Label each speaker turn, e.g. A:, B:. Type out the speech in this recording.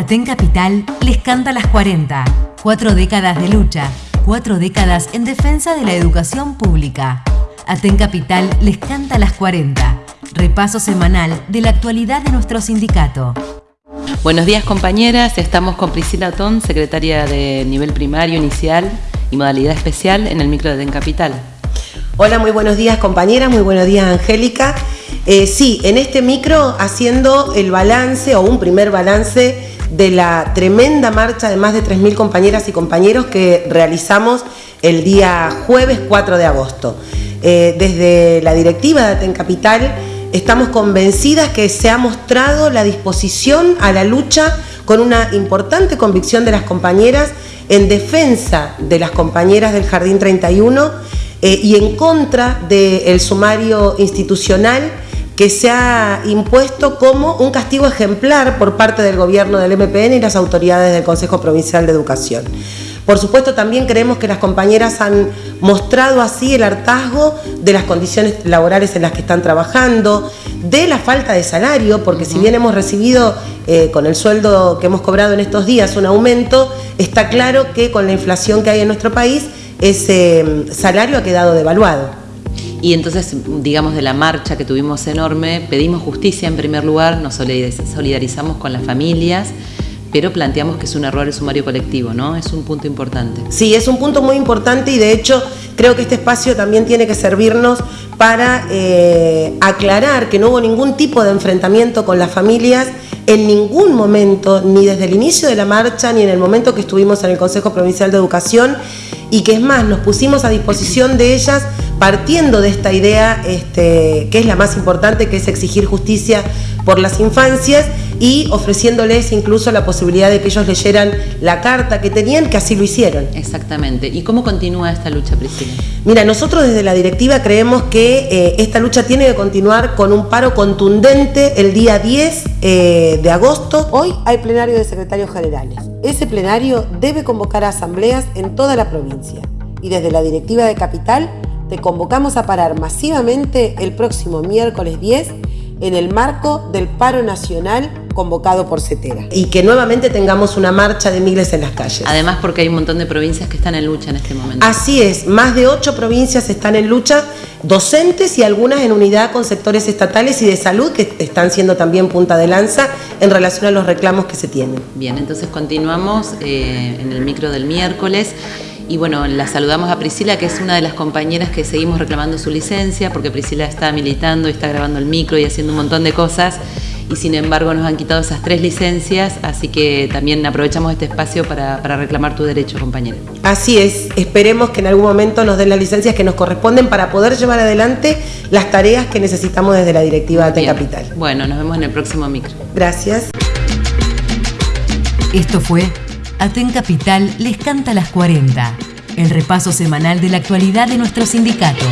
A: Aten Capital les canta las 40. Cuatro décadas de lucha, cuatro décadas en defensa de la educación pública. Aten Capital les canta las 40. Repaso semanal de la actualidad de nuestro sindicato.
B: Buenos días compañeras, estamos con Priscila Otón, secretaria de nivel primario inicial y modalidad especial en el micro de Aten Capital.
C: Hola, muy buenos días compañeras, muy buenos días Angélica. Eh, sí, en este micro haciendo el balance o un primer balance de la tremenda marcha de más de 3.000 compañeras y compañeros que realizamos el día jueves 4 de agosto. Eh, desde la directiva de Aten Capital estamos convencidas que se ha mostrado la disposición a la lucha con una importante convicción de las compañeras en defensa de las compañeras del Jardín 31 eh, y en contra del sumario institucional que se ha impuesto como un castigo ejemplar por parte del gobierno del MPN y las autoridades del Consejo Provincial de Educación. Por supuesto, también creemos que las compañeras han mostrado así el hartazgo de las condiciones laborales en las que están trabajando, de la falta de salario, porque si bien hemos recibido eh, con el sueldo que hemos cobrado en estos días un aumento, está claro que con la inflación que hay en nuestro país, ese mm, salario ha quedado devaluado.
B: Y entonces, digamos, de la marcha que tuvimos enorme, pedimos justicia en primer lugar, nos solidarizamos con las familias, pero planteamos que es un error el sumario colectivo, ¿no? Es un punto importante.
C: Sí, es un punto muy importante y de hecho creo que este espacio también tiene que servirnos para eh, aclarar que no hubo ningún tipo de enfrentamiento con las familias en ningún momento, ni desde el inicio de la marcha, ni en el momento que estuvimos en el Consejo Provincial de Educación, y que es más, nos pusimos a disposición de ellas partiendo de esta idea este, que es la más importante, que es exigir justicia por las infancias y ofreciéndoles incluso la posibilidad de que ellos leyeran la carta que tenían, que así lo hicieron.
B: Exactamente. ¿Y cómo continúa esta lucha, Priscila?
C: Mira, nosotros desde la directiva creemos que eh, esta lucha tiene que continuar con un paro contundente el día 10 eh, de agosto. Hoy hay plenario de secretarios generales. Ese plenario debe convocar a asambleas en toda la provincia. Y desde la directiva de Capital te convocamos a parar masivamente el próximo miércoles 10 en el marco del paro nacional convocado por CETERA. Y que nuevamente tengamos una marcha de miles en las calles.
B: Además porque hay un montón de provincias que están en lucha en este momento.
C: Así es, más de ocho provincias están en lucha, docentes y algunas en unidad con sectores estatales y de salud que están siendo también punta de lanza en relación a los reclamos que se tienen.
B: Bien, entonces continuamos eh, en el micro del miércoles. Y bueno, la saludamos a Priscila, que es una de las compañeras que seguimos reclamando su licencia, porque Priscila está militando y está grabando el micro y haciendo un montón de cosas. Y sin embargo nos han quitado esas tres licencias, así que también aprovechamos este espacio para, reclamar tu derecho, compañera.
C: Así es, esperemos que en algún momento nos den las licencias que nos corresponden para poder llevar adelante las tareas que necesitamos desde la directiva de Capital.
B: Bueno, nos vemos en el próximo micro.
C: Gracias.
A: Esto fue Aten Capital les canta las 40, el repaso semanal de la actualidad de nuestro sindicato.